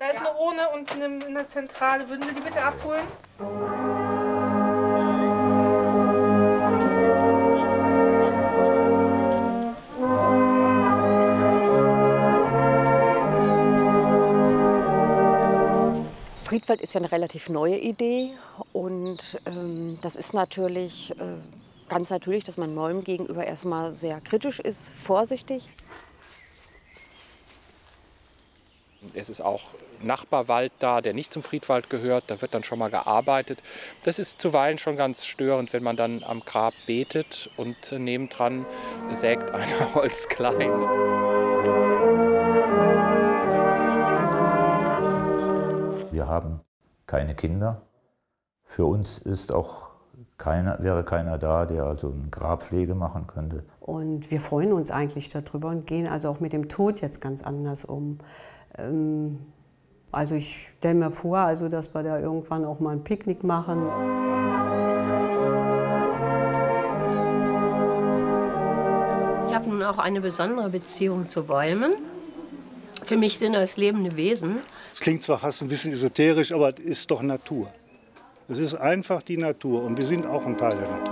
Da ist eine Urne unten in der Zentrale. Würden Sie die bitte abholen? Friedwald ist ja eine relativ neue Idee und ähm, das ist natürlich äh, ganz natürlich, dass man Neuem gegenüber erstmal sehr kritisch ist, vorsichtig. Es ist auch Nachbarwald da, der nicht zum Friedwald gehört. Da wird dann schon mal gearbeitet. Das ist zuweilen schon ganz störend, wenn man dann am Grab betet und nebendran sägt einer Holz klein. Wir haben keine Kinder. Für uns ist auch keiner, wäre keiner da, der also eine Grabpflege machen könnte. Und wir freuen uns eigentlich darüber und gehen also auch mit dem Tod jetzt ganz anders um. Ähm, also ich stelle mir vor, also dass wir da irgendwann auch mal ein Picknick machen. Ich habe nun auch eine besondere Beziehung zu Bäumen. Für mich sind das lebende Wesen. Es klingt zwar fast ein bisschen esoterisch, aber es ist doch Natur. Es ist einfach die Natur und wir sind auch ein Teil der Natur.